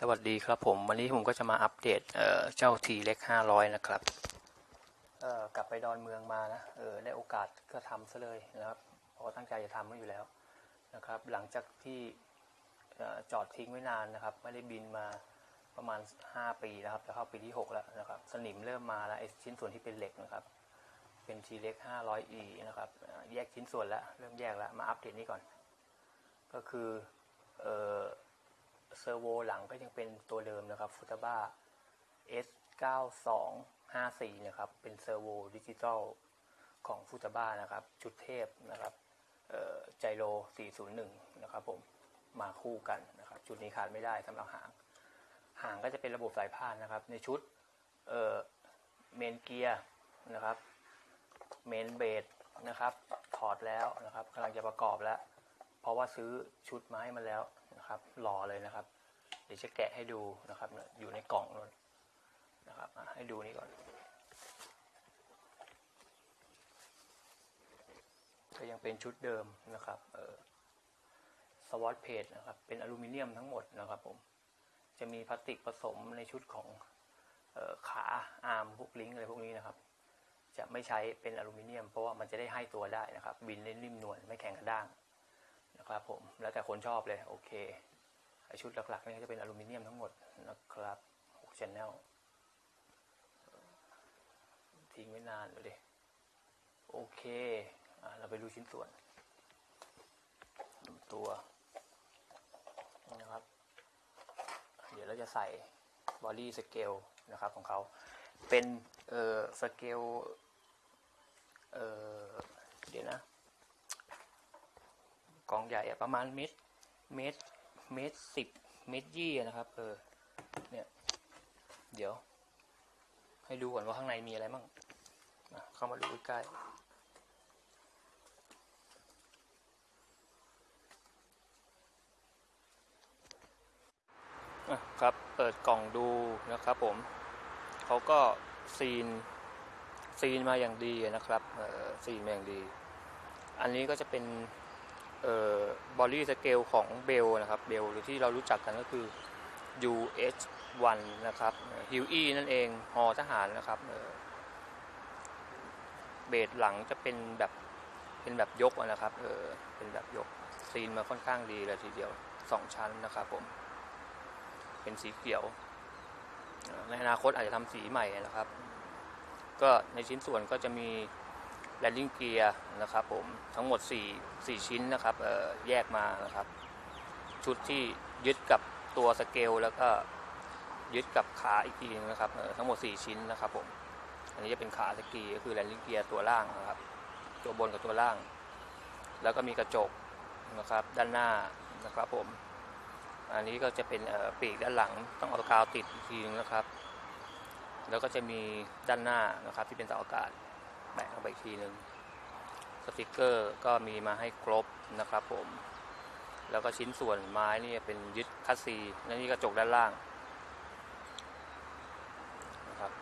สวัสดีครับผม วันนี้ผมก็จะมาอัปเดตเเจ้าทีเล็ก500นะครับกลับไปดอนเมืองมานะเออได้โอกาสก็ทำซะเลยนะครับเพราะตั้งใจจะทำไว้อยู่แล้วนะครับ หลังจากที่จอดทิ้งไว้นานนะครับ ไม่ได้บินมาประมาณ 5 ปีนะครับจะเข้าปีที่ 6 แล้วนะครับ สนิมเริ่มมาแล้วไอ้ชิ้นส่วนที่เป็นเหล็กนะครับ เป็นทีเล็ก 500e นะครับ แยกชิ้นส่วนแล้ว เริ่มแยกแล้ว มาอัปเดตนี้ก่อน ก็คือเออ servo หลังก็ยังเป็นตัวเดิมนะครับ Futaba S9254 นะครับ เป็น servo ดิจิตอลของ Futaba นะครับ ชุดเทพนะครับ gyro 401 นะครับผม มาคู่กันนะครับ ชุดนี้ขาดไม่ได้สำหรับหาง หางก็จะเป็นระบบสายพานนะครับ ในชุด main gear นะครับ เมนเบสนะครับ ถอดแล้วนะครับกำลังจะประกอบแล้ว เพราะว่าซื้อชุดมาให้มันแล้ว นะครับรอเลยนะครับ เดี๋ยวจะแกะให้ดูนะครับ อยู่ในกล่องนนนะครับให้ดูนี่ก่อน ก็ยังเป็นชุดเดิมนะครับเออสวอตเพจนะครับ เป็นอลูมิเนียมทั้งหมดนะครับผม จะมีพลาสติกผสมในชุดของออขาอาร์มพวกลิงก์อะไรพวกนี้นะครับ จะไม่ใช้เป็นอลูมิเนียม เพราะว่ามันจะได้ให้ตัวได้นะครับ บินเล่นริมนวลไม่แข็งกระด้าง นะครับผมแล้วแต่คนชอบเลยโอเคไอชุดหลักๆนี่จะเป็นอลูมิเนียมทั้งหมดนะครับ6 channel ทิ้งไว้นานเลยดิโอเคอเราไปดูชิ้นส่วนตัวนะครับ เดี๋ยวเราจะใส่ body scale นะครับของเขาเป็นเออสเกลเออเดี๋ยวนะ กล่องใหญ่ประมาณเมตรเมตรเมตรสิบเมตรยี่นะครับ เออ เนี่ย เดี๋ยว ให้ดูก่อนว่าข้างในมีอะไรบ้างเข้ามาดูใกล้อครับเปิดกล่องดูนะครับผมเขาก็ seal seal มาอย่างดีนะครับ seal มาอย่างดี อันนี้ก็จะเป็น เอ่อ body scale ของ Bell นะครับ Bell หรือที่เรารู้จักกันก็คือ UH1 นะครับ Huey นั่นเองฮ.ทหารนะครับเบสหลังจะเป็นแบบเป็นแบบยกนะครับเออเป็นแบบยก seal มาค่อนข้างดีเลยทีเดียวสองชั้นนะครับผม เป็นสีเขียว ในอนาคตอาจจะทำสีใหม่นะครับ ก็ในชิ้นส่วนก็จะมี landing gear นะครับผมทั้งหมด 4 4 ชิ้นนะครับแยกมานะครับ ชุดที่ยึดกับตัวสเกลแล้วก็ยึดกับขาอีกทีนึงนะครับทั้งหมด 4 ชิ้นนะครับผมอันนี้จะเป็นขา skid ก็คือ landing gear ตัวล่างนะครับ ตัวบนกับตัวล่าง แล้วก็มีกระจกนะครับด้านหน้านะครับผม อันนี้ก็จะเป็นปีกด้านหลังต้องเอากาวติดอีกทีนึงนะครับ แล้วก็จะมีด้านหน้านะครับที่เป็นเสาอากาศ แปะลงไปทีหนึ่งสติกเกอร์ก็มีมาให้ครบนะครับผม แล้วก็ชิ้นส่วนไม้นี่เป็นยึดคัสซีและนี่กระจกด้านล่างนะครับ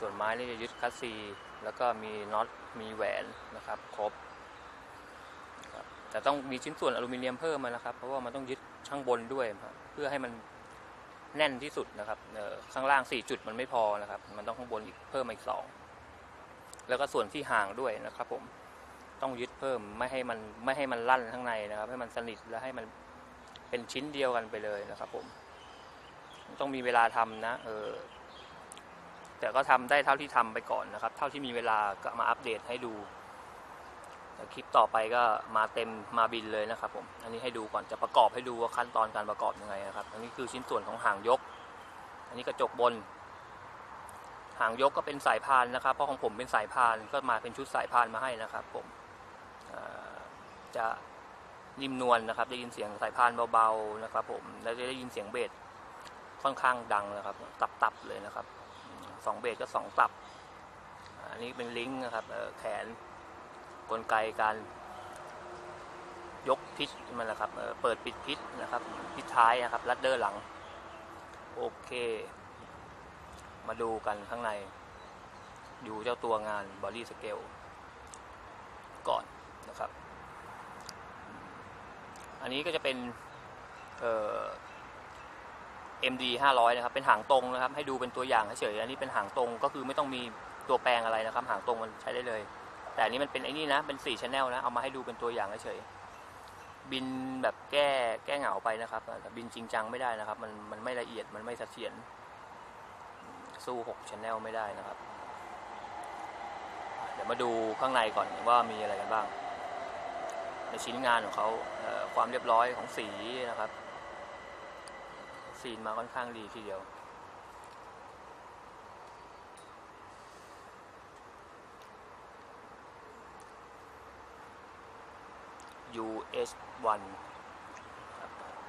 ส่วนไม้นี่จะยึดคัสซี แล้วก็มีน็อตมีแหวนนะครับครบครบแต่ต้องมีชิ้นส่วนอลูมิเนียมเพิ่มมานะครับ เพราะว่ามันต้องยึดข้างบนด้วย เพื่อให้มันแน่นที่สุดนะครับข้างล่าง 4 จุดมันไม่พอนะครับ มันต้องข้างบนอีกเพิ่มมาอีกสอง แล้วก็ส่วนที่ห่างด้วยนะครับผมต้องยึดเพิ่มไม่ให้มันไม่ให้มันลั่นข้างในนะครับ ให้มันสนิทและให้มันเป็นชิ้นเดียวกันไปเลยนะครับ ผม ต้องมีเวลาทำนะ เออ แต่ก็ทำได้เท่าที่ทำไปก่อนนะครับ เท่าที่มีเวลาก็มาอัปเดตให้ดูแต่คลิปต่อไปก็มาเต็มมาบินเลยนะครับ ผม อันนี้ให้ดูก่อนจะประกอบให้ดูว่าขั้นตอนการประกอบยังไงนะครับ อันนี้คือชิ้นส่วนของหางยก อันนี้กระจกบน หางยกก็เป็นสายพานนะครับ เพราะของผมเป็นสายพานก็มาเป็นชุดสายพานมาให้นะครับ ผมจะนิ่มนวลนะครับ ได้ยินเสียงสายพานเบาๆนะครับ ผมแล้วจะได้ยินเสียงเบสค่อนข้างดังนะครับ ตับๆเลยนะครับสองเบสก็สองตับอันนี้เป็นลิงก์นะครับแขนกลไกการยก pitch มันนะครับเปิดปิด pitch นะครับ pitch ท้ายนะครับ rudder หลัง โอเค มาดูกันข้างใน ดูเจ้าตัวงาน body scaleก่อนนะครับ อันนี้ก็จะเป็นเอ่อ MD 500 นะครับ เป็นหางตรงนะครับ ให้ดูเป็นตัวอย่างเฉยๆอันนี้เป็นหางตรงก็คือไม่ต้องมีตัวแปลงอะไรนะครับ หางตรงมันใช้ได้เลย แต่อันนี้มันเป็นไอ้นี่นะ เป็น4 channel นะ เอามาให้ดูเป็นตัวอย่างเฉยๆบินแบบแก้แก้เหงาไปนะครับแต่บินจริงจังไม่ได้นะครับ มันมันไม่ละเอียดมันไม่เสถียร สู้6 channel ไม่ได้นะครับ เดี๋ยวมาดูข้างในก่อนว่ามีอะไรกันบ้าง ในชิ้นงานของเขาเความเรียบร้อยของสีนะครับซีนมาค่อนข้างดีทีเดียว US1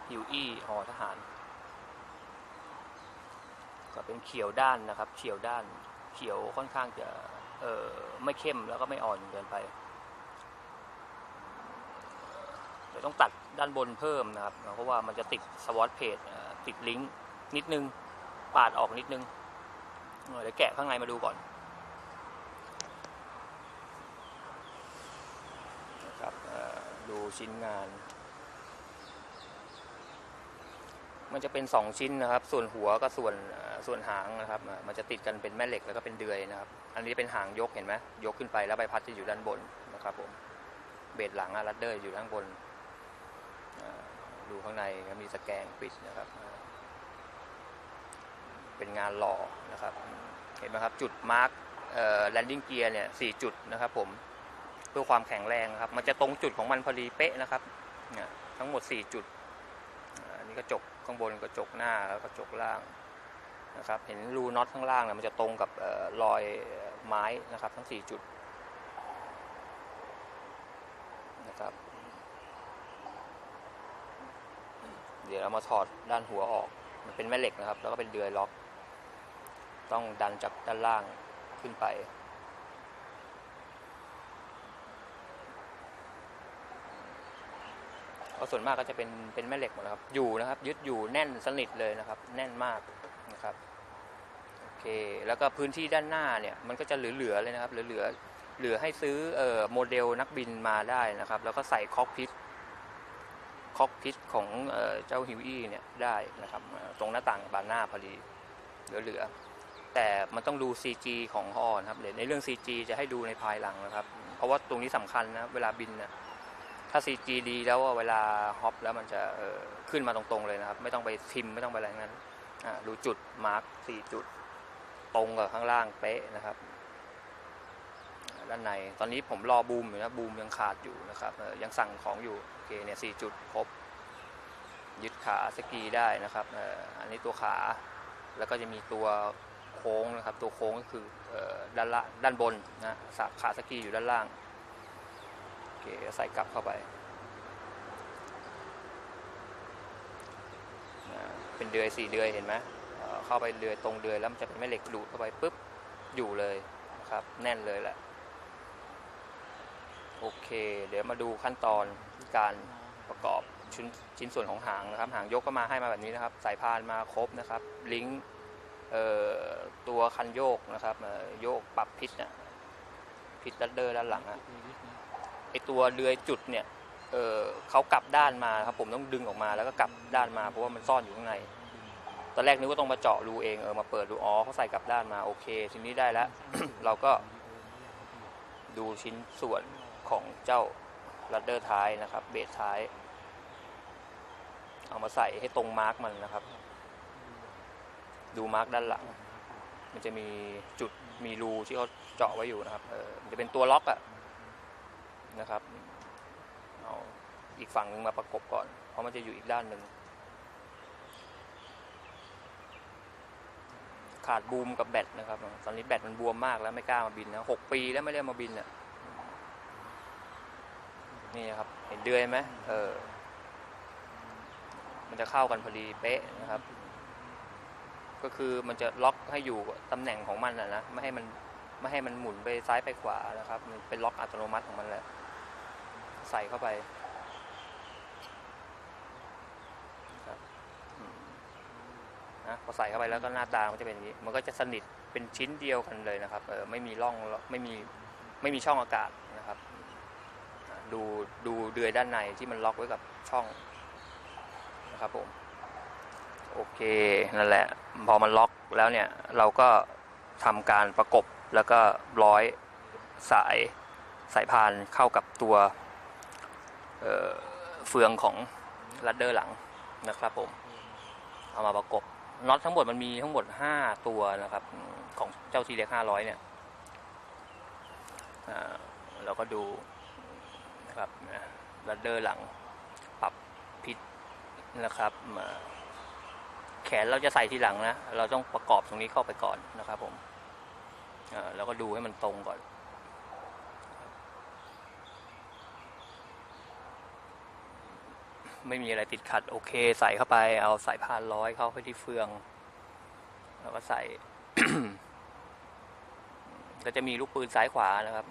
ฮิวอี้หอทหาร ก็เป็นเขียวด้านนะครับเขียวด้านเขียวค่อนข้างจะเออไม่เข้มแล้วก็ไม่อ่อนเกินไปเดี๋ยวต้องตัดด้านบนเพิ่มนะครับ เพราะว่ามันจะติดสวอตเพจติดลิงก์นิดนึง ปาดออกนิดนึงเดี๋ยวแกะข้างในมาดูก่อนนะครับดูชิ้นงาน มันจะเป็นสองชิ้นนะครับ ส่วนหัวกับส่วนส่วนหางนะครับ มันจะติดกันเป็นแม่เหล็กแล้วก็เป็นเดือยนะครับ อันนี้เป็นหางยกเห็นไหมยกขึ้นไปแล้วใบพัดจะอยู่ด้านบนนะครับผม blade หลังอะ rudder อยู่ด้านบนดูข้างในมีสแกนปิดนะครับ เป็นงานหล่อนะครับ เห็นไหมครับจุด mark landing gear เนี่ยสี่จุดนะครับผมเพื่อความแข็งแรงนะครับ มันจะตรงจุดของมันพอดีเป๊ะนะครับทั้งหมด 4 จุดอันนี้กระจก ข้างบนกระจกหน้าแล้วกระจกล่างนะครับเห็นรูน็อตข้างล่างเนี่ยมันจะตรงกับเออรอยไม้นะครับ ทั้ง 4 จุดนะครับเดี๋ยวเรามาถอดด้านหัวออก มันเป็นแม่เหล็กนะครับ แล้วก็เป็นเดือยล็อก ต้องดันจากด้านล่างขึ้นไป ก็ส่วนมากก็จะเป็นเป็นแม่เหล็กหมดนะครับ อยู่นะครับ ยึดอยู่แน่นสนิทเลยนะครับ แน่นมากนะครับโอเคแล้วก็พื้นที่ด้านหน้าเนี่ยมันก็จะเหลือๆเลยนะครับ เหลือๆเหลือให้ซื้อเอ่อโมเดลนักบินมาได้นะครับ แล้วก็ใส่คอกพิทคอกพิทของเอ่อเจ้าฮิวอี้เนี่ยได้นะครับ ตรงหน้าต่างบานหน้าพอดีเหลือๆแต่มันต้องดู CG ของฮอนะครับเดี๋ยวในเรื่อง CG จะให้ดูในภายหลังนะครับ เพราะว่าตรงนี้สำคัญนะเวลาบินเนี่ย ถ้า CG ดีแล้วอะเวลาฮอปแล้วมันจะขึ้นมาตรงๆเลยนะครับ ไม่ต้องไปทิมไม่ต้องไปอะไรทั้งนั้นดูจุดมาร์คสี่จุดตรงกับข้างล่างเป๊ะนะครับด้านในตอนนี้ผมรอบูมอยู่นะบูมยังขาดอยู่นะครับยังสั่งของอยู่โอเคเนี่ยสี่จุดครบยึดขาสกีได้นะครับอันนี้ตัวขาแล้วก็จะมีตัวโค้งนะครับ ตัวโค้งก็คือด้านละด้านบนนะสาขาสกีอยู่ด้านล่าง ใส่กลับเข้าไป เป็นเดือยสี่เดือยเห็นไหมเเข้าไปเดือยตรงเดือยแล้วมันจะเป็นแม่เหล็กดูดเข้าไปปุ๊บอยู่เลยนะครับ แน่นเลยแหละโอเค เดี๋ยวมาดูขั้นตอนการประกอบชิ้นชิ้นส่วนของหางนะครับ หางยกก็มาให้มาแบบนี้นะครับ สายพานมาครบนะครับ ลิงก์ตัวคันโยกนะครับโยกปรับ pitch นะ pitch rudder ด้านหลังอะ ตัวเรือยจุดเนี่ยเเขากลับด้านมาครับผมต้องดึงออกมาแล้วก็กลับด้านมาเพราะว่ามันซ่อนอยู่ข้างในตอนแรกนึกว่าต้องมาเจาะรูเองเออมาเปิดดูอ๋อเขาใส่กลับด้านมาโอเคทีนี้ได้แล้ว เราก็ดูชิ้นส่วนของเจ้า rudder ท้ายนะครับ เบสท้าย เอามาใส่ให้ตรง mark มันนะครับ ดู mark ด้านหลัง มันจะมีจุดมีรูที่เขาเจาะไว้อยู่นะครับเออมันจะเป็นตัวล็อกอะ นะครับ เอาอีกฝั่งหนึ่งมาประกบก่อน เพราะมันจะอยู่อีกด้านหนึ่ง ขาดบูมกับแบตนะครับ ตอนนี้แบตมันบวมมากแล้วไม่กล้ามาบินนะหกปีแล้วไม่ได้มาบินอะ นี่ครับ เห็นเดือยไหมเออ มันจะเข้ากันพอดีเป๊ะนะครับ ก็คือมันจะล็อกให้อยู่ตำแหน่งของมันนะนะ ไม่ให้มันไม่ให้มันหมุนไปซ้ายไปขวานะครับ มันเป็นล็อกอัตโนมัติของมันแหละ ใส่เข้าไปนะครับนะพอใส่เข้าไปแล้วก็หน้าตามันจะเป็นอย่างนี้ มันก็จะสนิทเป็นชิ้นเดียวกันเลยนะครับเออไม่มีร่องไม่มีไม่มีช่องอากาศนะครับดูดูเดือยด้านในที่มันล็อกไว้กับช่องนะครับผมโอเคนั่นแหละพอมันล็อกแล้วเนี่ยเราก็ทำการประกบแล้วก็ร้อยสายสายพานเข้ากับตัว เเฟืองของลัดเดอร์หลังนะครับผม เอามาประกบน็อตทั้งหมดมันมีทั้งหมด 5 ตัวนะครับ ของเจ้าทีเล็ก500เนี่ยเราก็ดูนะครับลัดเดอร์หลังปรับพิษนะครับแขนเราจะใส่ทีหลังนะ เราต้องประกอบตรงนี้เข้าไปก่อนนะครับผมอ่าก็ดูให้มันตรงก่อน ไม่มีอะไรติดขัดโอเค ใส่เข้าไป เอาสายพานร้อยเข้าไปที่เฟือง แล้วก็ใส่ ก็จะมีลูกปืนซ้ายขวานะครับ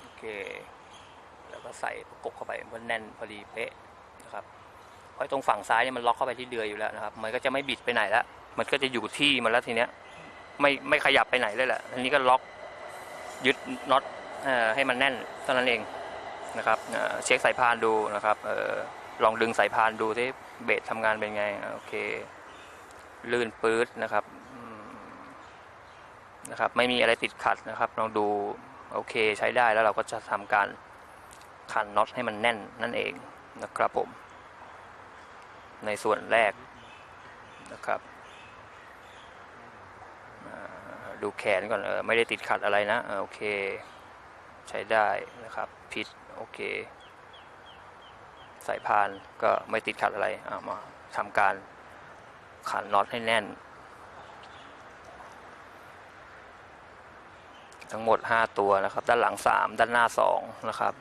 โอเค แล้วก็ใส่ประกบเข้าไปมันแน่นพอดีเป๊ะนะครับเพราะตรงฝั่งซ้ายเนี่ยมันล็อกเข้าไปที่เดือยอยู่แล้วนะครับ มันก็จะไม่บิดไปไหนแล้วมันก็จะอยู่ที่มันแล้วทีเนี้ย ไม่ไม่ขยับไปไหนเลยแหละอันนี้ก็ล็อกยึดน็อตให้มันแน่นเท่านั้นเอง นะครับเช็คสายพานดูนะครับออลองดึงสายพานดูที่เบสทำงานเป็นไงโอเค ลื่นปื๊ดนะครับนะครับ ไม่มีอะไรติดขัดนะครับ ลองดูโอเคใช้ได้แล้วเราก็จะทำการขันน็อตให้มันแน่นนั่นเองนะครับผม ในส่วนแรกนะครับดูแขนก่อนเออไม่ได้ติดขัดอะไรนะออโอเค ใช้ได้นะครับ pitch โอเค สายพานก็ไม่ติดขัดอะไรเอามาทำการขันน็อตให้แน่น ทั้งหมด 5 ตัวนะครับ ด้านหลัง 3 ด้านหน้า 2 นะครับ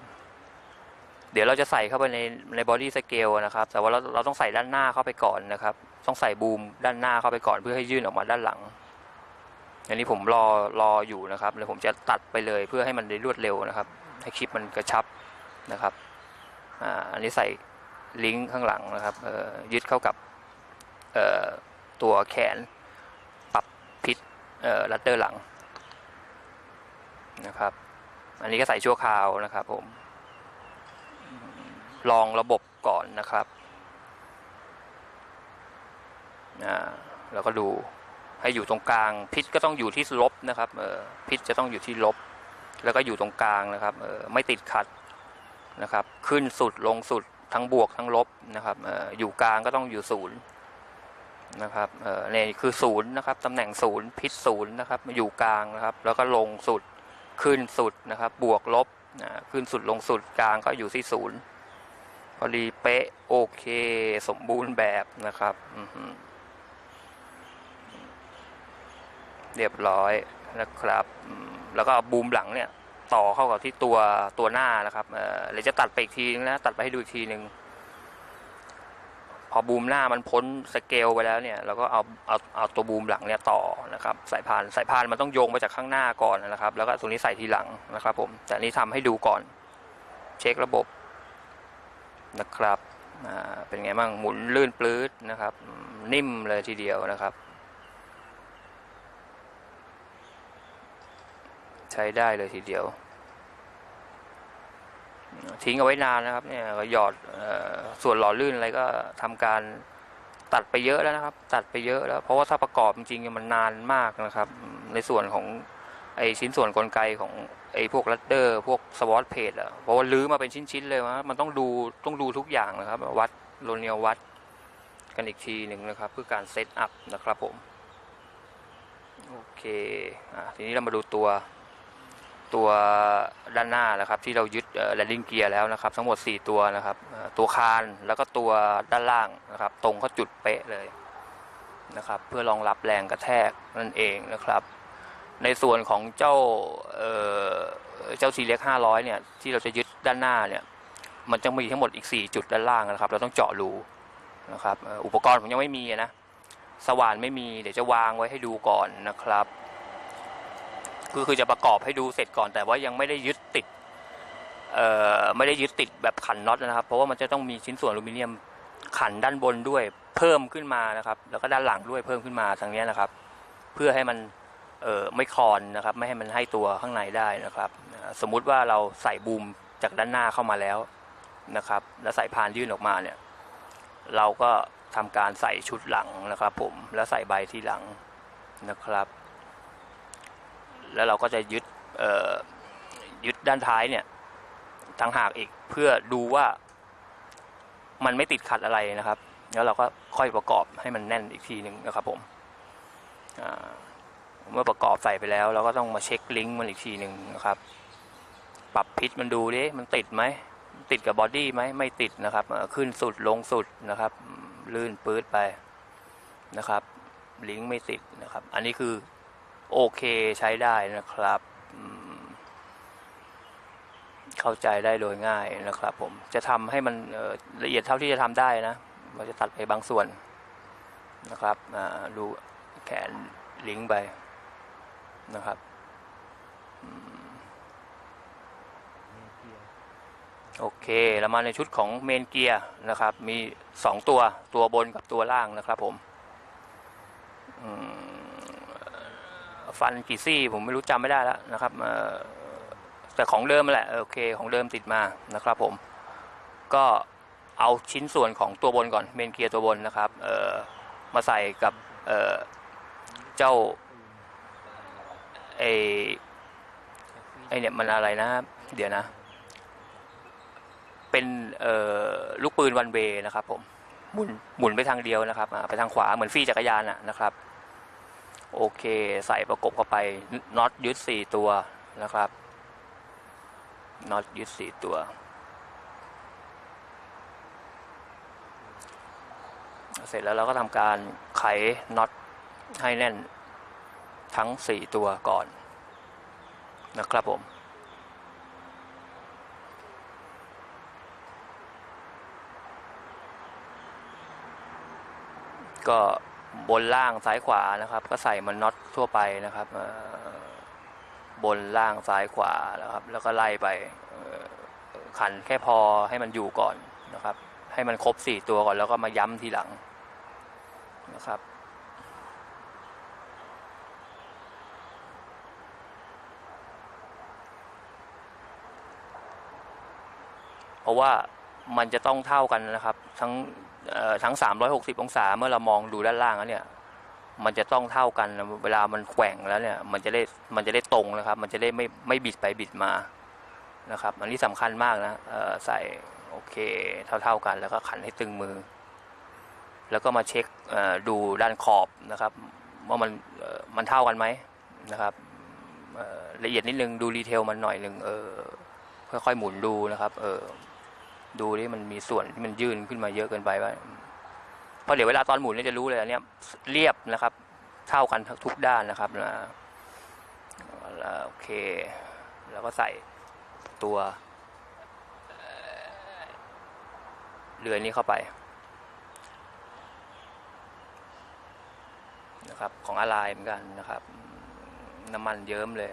เดี๋ยวเราจะใส่เข้าไปในใน body scale นะครับ แต่ว่าเราเราต้องใส่ด้านหน้าเข้าไปก่อนนะครับ ต้องใส่บูมด้านหน้าเข้าไปก่อนเพื่อให้ยื่นออกมาด้านหลัง อันนี้ผมรอรออยู่นะครับ แล้วผมจะตัดไปเลยเพื่อให้มันได้รวดเร็วนะครับ ให้คลิปมันกระชับ นะครับอันนี้ใส่ลิงก์ข้างหลังนะครับยึดเข้ากับตัวแขนปรับพิษเอ่อลัดเดอร์หลังนะครับ อันนี้ก็ใส่ชั่วคราวนะครับผม ลองระบบก่อนนะครับแล้วก็ดูให้อยู่ตรงกลาง พิษก็ต้องอยู่ที่ลบนะครับพิษจะต้องอยู่ที่ลบ แล้วก็อยู่ตรงกลางนะครับไม่ติดขัด นะครับ ขึ้นสุดลงสุดทั้งบวกทั้งลบนะครับอออยู่กลางก็ต้องอยู่ศูนย์นะครับเนี่คือศูนย์นะครับตำแหน่งศูนย์พิษศูนย์นะครับ อยู่กลางนะครับ แล้วก็ลงสุดขึ้นสุดนะครับ บวกลบขึ้นสุดลงสุดกลางก็อยู่ที่ศูนย์พอดีเป๊ะโอเค สมบูรณ์แบบนะครับอืเรียบร้อยนะครับ แล้วก็บูมหลังเนี่ย ต่อเข้ากับที่ตัวตัวหน้านะครับเออเดี๋ยวจะตัดไปอีกทีนึงนะตัดไปให้ดูอีกทีนึงพอบูมหน้ามันพ้นสเกลไปแล้วเนี่ยเราก็เอาเอาเอาตัวบูมหลังเนี่ยต่อนะครับสายพานสายพานมันต้องโยงไปจากข้างหน้าก่อนนะครับ แล้วก็ตรงนี้ใส่ทีหลังนะครับ ผมแต่นี้ทำให้ดูก่อน เช็คระบบนะครับอ่าเป็นไงบ้างหมุนลื่นปลื้ดนะครับ นิ่มเลยทีเดียวนะครับ ใช้ได้เลยทีเดียว ทิ้งเอาไว้นานนะครับ เนี่ยก็หยอดส่วนหล่อลื่นอะไรก็ทำการตัดไปเยอะแล้วนะครับ ตัดไปเยอะแล้ว เพราะว่าถ้าประกอบจริงๆมันนานมากนะครับ ในส่วนของไอชิ้นส่วนกลไกของไอพวก rudder พวก swashplate อะเพราะว่ารื้อมาเป็นชิ้นๆเลยว่ามันต้องดูต้องดูทุกอย่างนะครับ วัดโลเนียวัดกันอีกทีหนึ่งนะครับ เพื่อการ setup นะครับผม โอเคอะทีนี้เรามาดูตัว ตัวด้านหน้านะครับ ที่เรายึดlanding gear แล้วนะครับ ทั้งหมด 4 ตัวนะครับ ตัวคานแล้วก็ตัวด้านล่างนะครับ ตรงเข้าจุดเป๊ะเลยนะครับ เพื่อรองรับแรงกระแทกนั่นเองนะครับ ในส่วนของเจ้าเจ้า T-Rex 500เนี่ยที่เราจะยึดด้านหน้าเนี่ยมันจะมีทั้งหมดอีก 4 จุดด้านล่างนะครับ เราต้องเจาะรูนะครับอุปกรณ์ผมยังไม่มีนะสว่านไม่มีเดี๋ยวจะวางไว้ให้ดูก่อนนะครับ คือคือจะประกอบให้ดูเสร็จก่อน แต่ว่ายังไม่ได้ยึดติดเอ่อไม่ได้ยึดติดแบบขันน็อตนะครับ เพราะว่ามันจะต้องมีชิ้นส่วนอลูมิเนียมขันด้านบนด้วยเพิ่มขึ้นมานะครับ แล้วก็ด้านหลังด้วยเพิ่มขึ้นมาทางนี้นะครับ เพื่อให้มันเอ่อไม่คลอนนะครับ ไม่ให้มันให้ตัวข้างในได้นะครับ สมมุติว่าเราใส่บูมจากด้านหน้าเข้ามาแล้วนะครับ แล้วใสายพานยื่นออกมาเนี่ย เราก็ทำการใส่ชุดหลังนะครับ ผมแล้วใส่ใบที่หลังนะครับ แล้วเราก็จะยึดยึดด้านท้ายเนี่ยทางหากอีกเพื่อดูว่ามันไม่ติดขัดอะไรนะครับ แล้วเราก็ค่อยประกอบให้มันแน่นอีกทีหนึ่งนะครับผมเมื่อประกอบใส่ไปแล้ว เราก็ต้องมาเช็คลิงก์มันอีกทีหนึ่งนะครับ ปรับพิษมันดูดิมันติดไหมติดกับบอดี้ไหมไม่ติดนะครับขึ้นสุดลงสุดนะครับ ลื่นปื๊ดไปนะครับ ลิงก์ไม่ติดนะครับ อันนี้คือ โอเคใช้ได้นะครับ เข้าใจได้โดยง่ายนะครับผมจะทำให้มันละเอียดเท่าที่จะทำได้นะเราจะตัดไปบางส่วนนะครับดูแขนลิงก์ไปนะครับโอเคแล้วมาในชุดของเมนเกียร์นะครับ มีสองตัวตัวบนกับตัวล่างนะครับผม อืม ฟันกี่ซี่ผมไม่รู้จำไม่ได้แล้วนะครับแต่ของเดิมแหละโอเคของเดิมติดมานะครับผมก็เอาชิ้นส่วนของตัวบนก่อนเมนเกียร์ตัวบนนะครับมาใส่กับเเจ้าไอไอเนี่ยมันอะไรนะ เดี๋ยวนะ เป็นลูกปืนวันเวนะครับผมหมุนหมุนไปทางเดียวนะครับไปทางขวาเหมือนฟรีจักรยานะนะครับ โอเค ใส่ประกบเข้าไปน็อตยึดสี่ตัวนะครับน็อตยึดสี่ตัวเสร็จแล้วเราก็ทำการไขน็อตให้แน่นทั้งสี่ตัวก่อนนะครับผม ก็ บนล่างซ้ายขวานะครับ ก็ใส่มันน็อตทั่วไปนะครับบนล่างซ้ายขวานะครับ แล้วก็ไล่ไปขันแค่พอให้มันอยู่ก่อนนะครับ ให้มันครบสี่ตัวก่อนแล้วก็มาย้ำทีหลังนะครับเพราะว่ามันจะต้องเท่ากันนะครับ ทั้ง ทั้ง 360 องศาเมื่อเรามองดูด้านล่างแล้วเนี่ย มันจะต้องเท่ากันเวลามันแกว่งแล้วเนี่ย มันจะได้มันจะได้ตรงนะครับ มันจะได้ไม่ไม่บิดไปบิดมานะครับอันนี้สำคัญมากนะใส่โอเคเท่าๆกัน แล้วก็ขันให้ตึงมือ แล้วก็มาเช็คดูด้านขอบนะครับ ว่ามันมันเท่ากันไหมนะครับละเอียดนิดนึงดูดีเทลมันหน่อยหนึ่งเออค่อยๆหมุนดูนะครับ เออ ดูที่มันมีส่วนที่มันยื่นขึ้นมาเยอะเกินไปว่าเพราะเดี๋ยวเวลาตอนหมุนเนี่ยจะรู้เลยอันเนี้ยเรียบนะครับ เท่ากันทุกด้านนะครับนะแล้วโอเค แล้วก็ใส่ตัวเอ่อเรือนนี้เข้าไปนะครับของอะไรเหมือนกันนะครับ น้ำมันเยิ้มเลย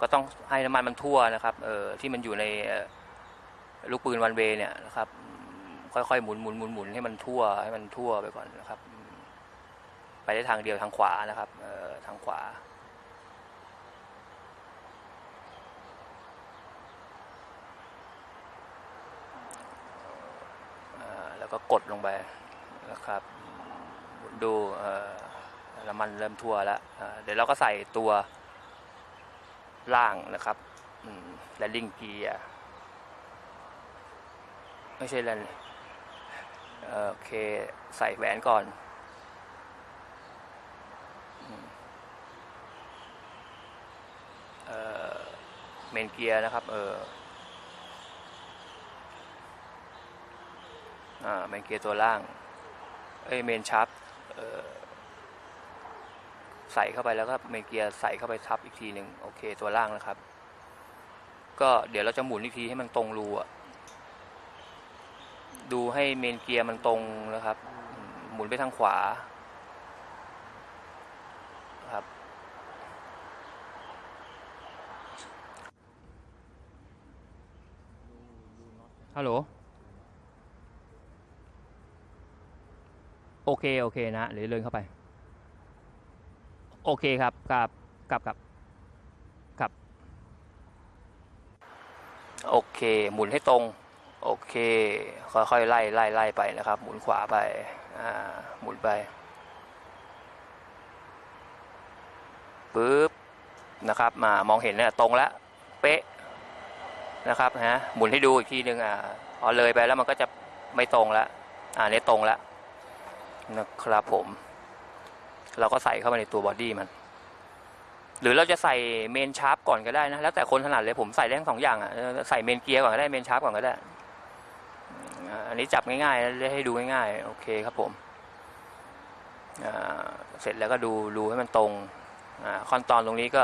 ก็ต้องให้น้ำมันมันทั่วนะครับเออที่มันอยู่ใน ลูกปืนวันเวเนี่ยนะครับ ค่อยๆหมุนหมุนหมุนหมุนให้มันทั่วให้มันทั่วไปก่อนนะครับ ไปได้ทางเดียวทางขวานะครับเอ่อทางขวาออแล้วก็กดลงไปนะครับดูน้ำมันเริ่มทั่วแล้วเเดี๋ยวเราก็ใส่ตัวล่างนะครับและลิงเกียร์ ไม่ใช่แลนเอ่อโอเค ใส่แหวนก่อนเออเมนเกียร์นะครับ เอออ่าเมนเกียร์ตัวล่าง เอ้ยเมนชับเออใส่เข้าไปแล้วก็เมนเกียร์ใส่เข้าไปทับอีกทีหนึ่งโอเค ตัวล่างนะครับ ก็เดี๋ยวเราจะหมุนอีกทีให้มันตรงรูอะ ดูให้เมนเกียร์มันตรงนะครับอืมหมุนไปทางขวาครับ ฮัลโหล โอเค โอเคนะเดี๋ยวเดินเข้าไป โอเคครับกับกับกับกับ โอเค หมุนให้ตรง โอเค ค่อยๆไล่ไล่ไล่ไปนะครับ หมุนขวาไปอ่าหมุนไปปึ๊บนะครับมามองเห็นเนี่ยตรงแล้วเป๊ะนะครับฮะหมุนให้ดูอีกทีหนึ่งอ่าพอเลยไปแล้วมันก็จะไม่ตรงแล้วอ่าเนี่ยตรงแล้วนะครับผม เราก็ใส่เข้าไปในตัว body มัน หรือเราจะใส่ main shaft ก่อนก็ได้นะ แล้วแต่คนถนัดเลยผมใส่ได้ทั้งสองอย่างอะใส่ main gear ก่อนก็ได้ main shaft ก่อนก็ได้ อันนี้จับง่ายๆแล้วให้ดูง่ายๆโอเคครับผมเสร็จแล้วก็ดูดูให้มันตรงอขั้นตอนตรงนี้ก็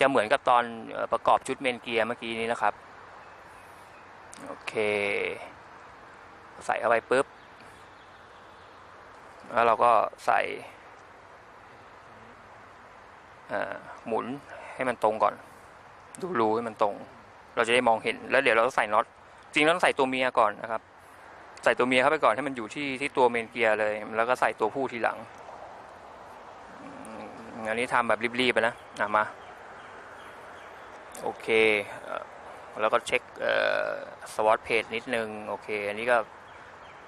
จะเหมือนกับตอนประกอบชุดเมนเกียร์เมื่อกี้นี้นะครับ โอเค ใส่เข้าไปปุ๊บ แล้วเราก็ใส่หมุนให้มันตรงก่อน ดูรูให้มันตรง เราจะได้มองเห็นแล้วเดี๋ยวเราต้องใส่น็อตจริงเราต้องใส่ตัวเมียก่อนนะครับ ใส่ตัวเมียเข้าไปก่อนให้มันอยู่ที่ที่ตัวเมนเกียร์เลย แล้วก็ใส่ตัวผู้ทีหลังอันนี้ทำแบบรีบๆไปนะอะมา โอเคเอแล้วก็เช็คสวอตเพจนิดนึง โอเค อันนี้ก็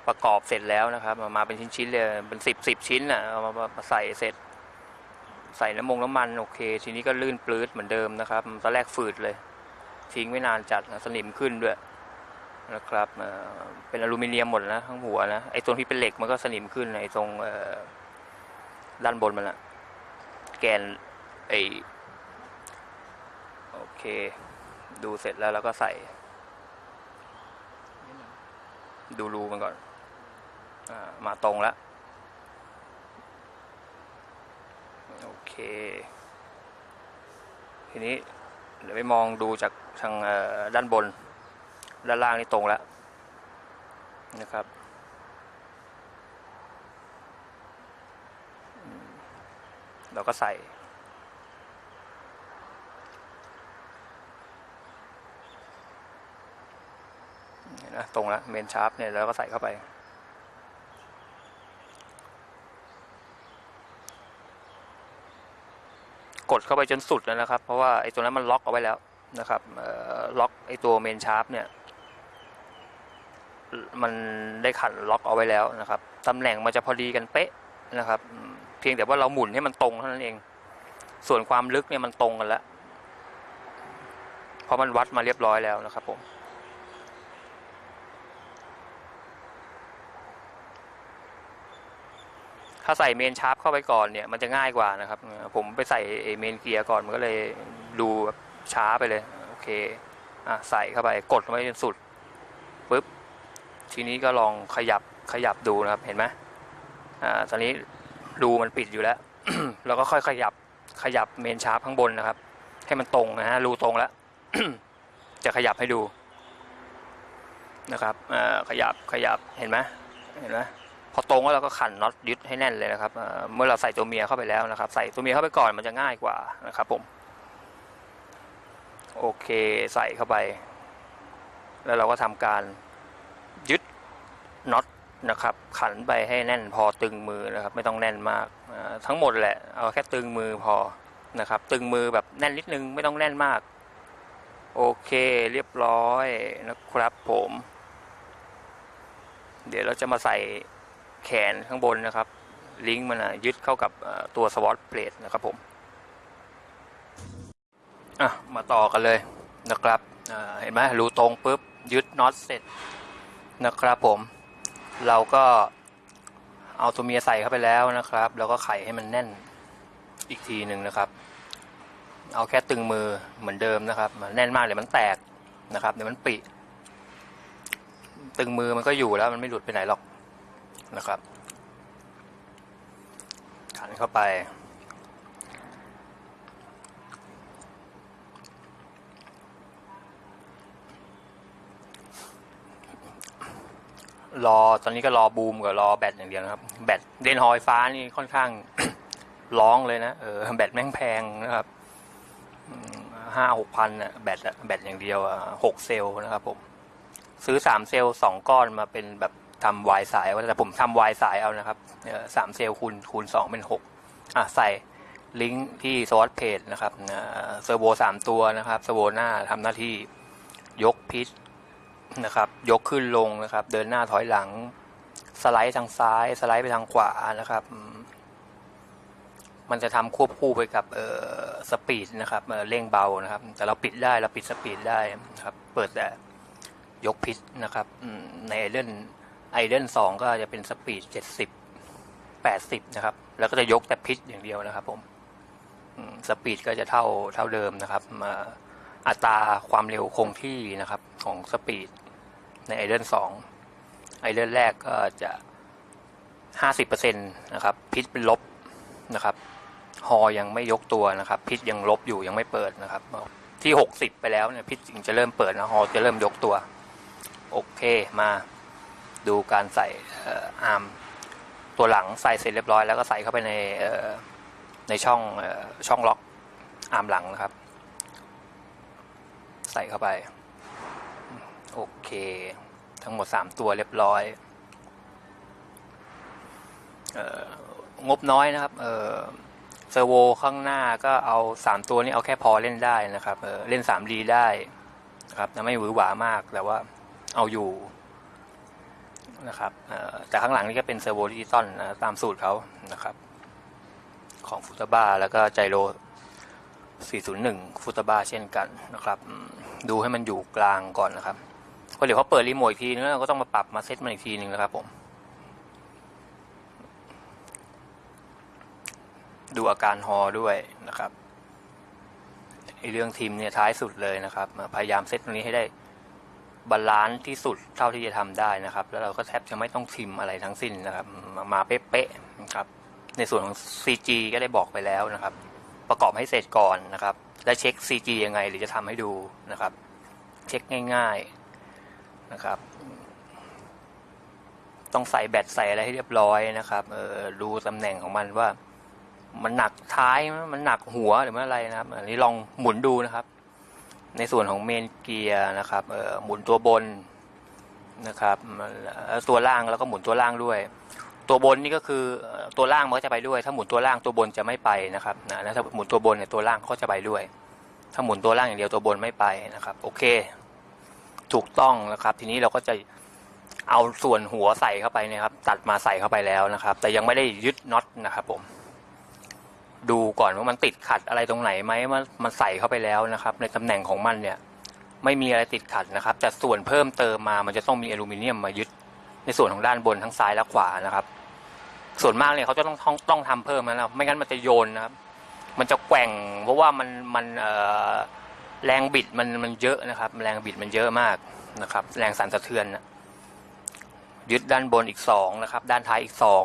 ประกอบเสร็จแล้วนะครับ มามาเป็นชิ้นๆเลย เป็นสิบสิบชิ้นอะเอามามามาใส่เสร็จ ใส่น้ำมงน้ำมัน โอเค ทีนี้ก็ลื่นปลื้ดเหมือนเดิมนะครับตอนแรกฝืดเลย ทิ้งไม่นานจัดสนิมขึ้นด้วย นะครับเป็นอลูมิเนียมหมดนะทั้งหัวนะไอ้ตรงที่เป็นเหล็กมันก็สนิมขึ้นไอ้ตรงด้านบนมันอะแกนไอโอเค ดูเสร็จแล้วเราก็ใส่ ดูรูมันก่อนอมาตรงแล้วโอเค ทีนี้เดี๋ยวไปมองดูจากทางด้านบน ด้านล่างนี่ตรงแล้วนะครับเราก็ใส่นะตรงแล้วเมนชาร์ปเนี่ยเราก็ใส่เข้าไป กดเข้าไปจนสุดแล้วนะครับ เพราะว่าไอ้ตัวนั้นมันล็อกเอาไว้แล้วนะครับล็อกไอ้ตัวเมนชาร์ปเนี่ย มันได้ขันล็อกเอาไว้แล้วนะครับตำแหน่งมันจะพอดีกันเป๊ะนะครับ เพียงแต่ว่าเราหมุนให้มันตรงเท่านั้นเอง ส่วนความลึกเนี่ยมันตรงกันแล้วเพราะมันวัดมาเรียบร้อยแล้วนะครับผมถ้าใส่เมนชาร์ปเข้าไปก่อนเนี่ยมันจะง่ายกว่านะครับ ผมไปใส่เมนเกียร์ก่อนมันก็เลยดูช้าไปเลย โอเคอะใส่เข้าไปกดไว้จนสุด ทีนี้ก็ลองขยับขยับดูนะครับเห็นไหมอ่าตอนนี้รูมันปิดอยู่แล้วเราก็ค่อยขยับขยับเมนชาร์ปข้างบนนะครับ ให้มันตรงนะฮะรูตรงแล้วจะขยับให้ดูนะครับอ่าขยับขยับเห็นไหมเห็นไหมพอตรงแล้วเราก็ขันน็อตยึดให้แน่นเลยนะครับเมื่อเราใส่ตัวเมียเข้าไปแล้วนะครับ ใส่ตัวเมียเข้าไปก่อนมันจะง่ายกว่านะครับ ผม โอเคใส่เข้าไป แล้วเราก็ทำการ น็อตนะครับขันไปให้แน่นพอตึงมือนะครับ ไม่ต้องแน่นมากทั้งหมดแหละเอาแค่ตึงมือพอนะครับ ตึงมือแบบแน่นนิดนึงไม่ต้องแน่นมาก โอเคเรียบร้อยนะครับผม เดี๋ยวเราจะมาใส่แขนข้างบนนะครับ ลิงก์มันนะยึดเข้ากับตัวสวอตเพลทนะครับผมอะมาต่อกันเลยนะครับเห็นไหมรูตรงปุ๊บยึดน็อตเสร็จนะครับผม เราก็เอาตัวเมียใส่เข้าไปแล้วนะครับ แล้วก็ไขให้มันแน่นอีกทีหนึ่งนะครับ เอาแค่ตึงมือเหมือนเดิมนะครับมันแน่นมากเดี๋ยวมันแตกนะครับเดี๋ยวมันปิ ตึงมือมันก็อยู่แล้วมันไม่หลุดไปไหนหรอกนะครับขันเข้าไป รอตอนนี้ก็รอบูมกับรอแบตอย่างเดียวนะครับ แบตเดนฮอยฟ้านี่ค่อนข้างร้องเลยนะเออแบตแม่งแพงนะครับห้าหกพันอะแบตอะแบตอย่างเดียวอะหกเซลนะครับผม ซื้อสามเซลสองก้อนมาเป็นแบบทำ Y สายเอาแต่ผมทำ Y สายเอานะครับสามเซลคูณคูณสองเป็นหกอะใส่ลิงก์ที่ swashplate นะครับ servo สามตัวนะครับ servo หน้าทำหน้าที่ยก pitch นะครับ ยกขึ้นลงนะครับ เดินหน้าถอยหลัง สไลด์ทางซ้าย สไลด์ไปทางขวานะครับ มันจะทำควบคู่ไปกับเอ่อ speed นะครับเร่งเบานะครับ แต่เราปิดได้เราปิด speed ได้นะครับ เปิดแต่ยก pitch นะครับใน idle idle สองก็จะเป็น speed เจ็ดสิบแปดสิบนะครับ แล้วก็จะยกแต่ pitch อย่างเดียวนะครับ ผมอืม speed ก็จะเท่าเท่าเดิมนะครับมาอัตราความเร็วคงที่นะครับ ของ speed ในไอเดนสองไอเดนแรกก็จะห้าสิบเปอร์เซ็นตนะครับ พิษเป็นลบนะครับ ฮอยังไม่ยกตัวนะครับ พิษยังลบอยู่ยังไม่เปิดนะครับ ที่หกสิบไปแล้วเนี่ยพิษจึงจะเริ่มเปิดนะฮอจะเริ่มยกตัว โอเคมาดูการใส่อาร์มตัวหลังใส่เสร็จเรียบร้อยแล้วก็ใส่เข้าไปในในช่องช่องล็อกอาร์มหลังนะครับ ใส่เข้าไป โอเค ทั้งหมด 3 ตัวเรียบร้อยเอองบน้อยนะครับเออ servo ข้างหน้าก็เอา 3 ตัวนี้เอาแค่พอเล่นได้นะครับเเล่น 3D ได้นะครับไม่หวือหวามากแต่ว่าเอาอยู่นะครับแต่ข้างหลังนี่ก็เป็น servo digital นะตามสูตรเขานะครับ ของ Futaba แล้วก็ gyro 401 Futaba เช่นกันนะครับ ดูให้มันอยู่กลางก่อนนะครับ พอเดี๋ยวเขาเปิดรีโมทอีกทีนึงเราก็ต้องมาปรับมาเซตมันอีกทีนึงนะครับผม ดูอาการฮอด้วยนะครับไอเรื่อง trim เนี่ยท้ายสุดเลยนะครับ พยายามเซตตรงนี้ให้ได้ balance ที่สุดเท่าที่จะทำได้นะครับ แล้วเราก็แทบจะไม่ต้อง trim อะไรทั้งสิ้นนะครับ มาเป๊ะๆนะครับ ในส่วนของ CG ก็ได้บอกไปแล้วนะครับ ประกอบให้เสร็จก่อนนะครับ และเช็ค CG ยังไงหรือจะทำให้ดูนะครับ เช็คง่าย ๆ นะครับ ต้องใส่แบตใส่อะไรให้เรียบร้อยนะครับ เออดูตำแหน่งของมันว่า มันหนักท้ายมันหนักหัวหรือมันอะไรนะครับ อันนี้ลองหมุนดูนะครับ ในส่วนของเมนเกียร์นะครับ เออหมุนตัวบนนะครับตัวล่างแล้วก็หมุนตัวล่างด้วย ตัวบนนี่ก็คือตัวล่างมันก็จะไปด้วย ถ้าหมุนตัวล่างตัวบนจะไม่ไปนะครับนะถ้าหมุนตัวบนเนี่ยตัวล่างก็จะไปด้วย ถ้าหมุนตัวล่างอย่างเดียวตัวบนไม่ไปนะครับ โอเค ถูกต้องนะครับ ทีนี้เราก็จะเอาส่วนหัวใส่เข้าไปนะครับ ตัดมาใส่เข้าไปแล้วนะครับ แต่ยังไม่ได้ยึดน็อตนะครับผม ดูก่อนว่ามันติดขัดอะไรตรงไหนไหมมันมันใส่เข้าไปแล้วนะครับ ในตำแหน่งของมันเนี่ย ไม่มีอะไรติดขัดนะครับ แต่ส่วนเพิ่มเติมมามันจะต้องมีอลูมิเนียมมายึด ในส่วนของด้านบนทั้งซ้ายและขวานะครับ ส่วนมากเนี่ยเขาจะต้องต้องต้องทำเพิ่มนะครับไม่งั้นมันจะโยนนะครับ มันจะแกว่งเพราะว่ามันมันเอ่อ แรงบิดมันมันเยอะนะครับ แรงบิดมันเยอะมากนะครับ แรงสั่นสะเทือนนะยึดด้านบนอีกสองนะครับ ด้านท้ายอีกสอง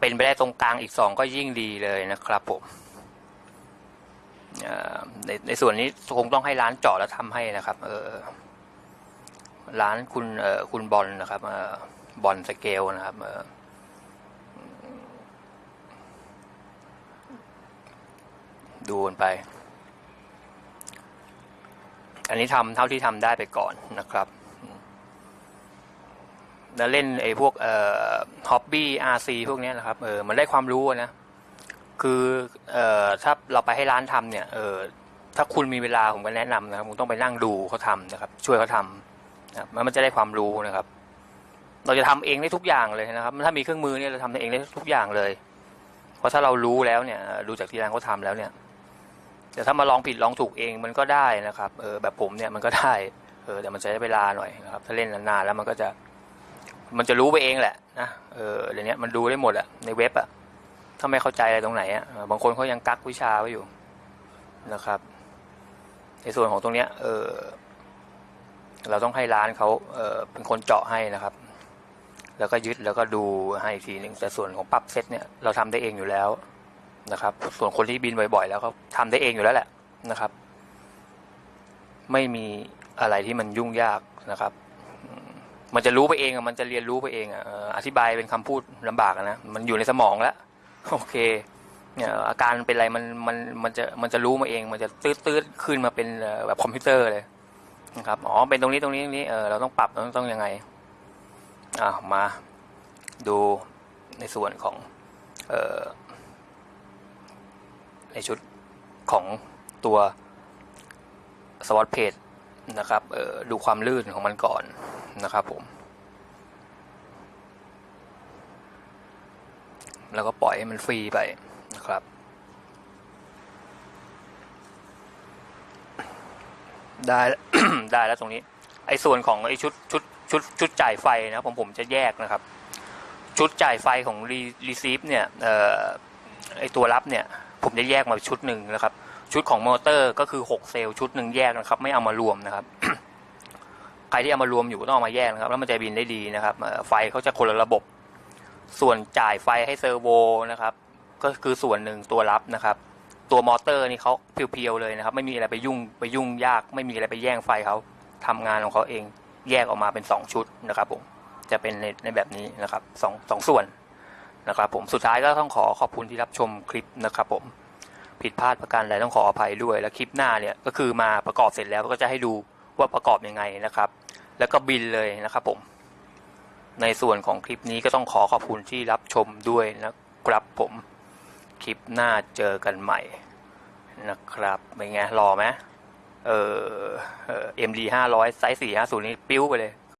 เป็นไปได้ตรงกลางอีกสองก็ยิ่งดีเลยนะครับผมในในส่วนนี้คงต้องให้ร้านเจาะแล้วทำให้นะครับ เออร้านคุณเออคุณบอลนะครับเออบอลสเกลนะครับเออดูกันไป อันนี้ทำเท่าที่ทำได้ไปก่อนนะครับแล้วเล่นไอ้พวกเอ่อฮอบบี้อาร์ซีพวกนี้นะครับเออมันได้ความรู้นะ คือเอ่อถ้าเราไปให้ร้านทำเนี่ยเออถ้าคุณมีเวลาผมก็แนะนำนะครับคุณต้องไปนั่งดูเขาทำนะครับ ช่วยเขาทำนะครับมันจะได้ความรู้นะครับ เราจะทำเองได้ทุกอย่างเลยนะครับ ถ้ามีเครื่องมือเนี่ยเราทำเองได้ทุกอย่างเลย เพราะถ้าเรารู้แล้วเนี่ย ดูจากที่ร้านเขาทำแล้วเนี่ย แต่ถ้ามาลองผิดลองถูกเองมันก็ได้นะครับเออแบบผมเนี่ยมันก็ได้เออแต่มันใช้เวลาหน่อยนะครับ ถ้าเล่นนานๆแล้วมันก็จะมันจะรู้ไปเองแหละนะเออเดี๋ยวนี้มันดูได้หมดอะในเว็บอะถ้าไม่เข้าใจอะไรตรงไหนอะบางคนเขายังกักวิชาไว้อยู่นะครับ ในส่วนของตรงเนี้ยเออเราต้องให้ร้านเขาเออเป็นคนเจาะให้นะครับ แล้วก็ยึดแล้วก็ดูให้อีกทีหนึ่งแต่ส่วนของปรับเซตเนี่ยเราทำได้เองอยู่แล้ว นะครับ ส่วนคนที่บินบ่อยๆ แล้วเขาทำได้เองอยู่แล้วแหละนะครับ ไม่มีอะไรที่มันยุ่งยากนะครับ มันจะรู้ไปเองอะมันจะเรียนรู้ไปเองอะเอ่ออธิบายเป็นคำพูดลำบากนะมันอยู่ในสมองแล้วโอเคเนี่ยอาการเป็นอะไรมันมันมันจะมันจะรู้มาเอง มันจะตืดตืดๆขึ้นมาเป็นแบบคอมพิวเตอร์เลยนะครับอ๋อเป็นตรงนี้ตรงนี้ตรงนี้เออเราต้องปรับต้องต้องยังไงอ่ามาดูในส่วนของเอ่อ ในชุดของตัว swashplate นะครับดูความลื่นของมันก่อนนะครับผม แล้วก็ปล่อยให้มันฟรีไปนะครับ ได้ได้แล้วตรงนี้ ไอ้ส่วนของไอ้ชุดชุดชุดชุดจ่ายไฟนะผมผมจะแยกนะครับ ชุดจ่ายไฟของ re- receive เนี่ยออไอ้ตัวรับเนี่ย ผมจะแยกมาชุดหนึ่งนะครับ ชุดของมอเตอร์ก็คือ 6 เซลล์ชุดหนึ่งแยกนะครับ ไม่เอามารวมนะครับใครที่เอามารวมอยู่ต้องเอามาแยกนะครับ แล้วมันจะบินได้ดีนะครับไฟเขาจะคนละระบบ ส่วนจ่ายไฟให้ servo นะครับ ก็คือส่วนหนึ่งตัวรับนะครับ ตัวมอเตอร์นี่เขา pure ๆเลยนะครับ ไม่มีอะไรไปยุ่งไปยุ่งยาก ไม่มีอะไรไปแย่งไฟเขาทำงานของเขาเองแยกออกมาเป็น 2 ชุดนะครับผมจะเป็นในในแบบนี้นะครับสองสองส่วน นะครับผมสุดท้ายก็ต้องขอขอบคุณที่รับชมคลิปนะครับผมผิดพลาดประการใดต้องขออภัยด้วย แล้วคลิปหน้าเนี่ยก็คือมาประกอบเสร็จแล้วก็จะให้ดูว่าประกอบยังไงนะครับ แล้วก็บินเลยนะครับผม ในส่วนของคลิปนี้ก็ต้องขอขอบคุณที่รับชมด้วยนะครับผมคลิปหน้าเจอกันใหม่นะครับเป็นไงรอไหมเออเอ็มดีห้าร้อยไซส์สี่ห้าศูนย์นี่ปิ้วไปเลย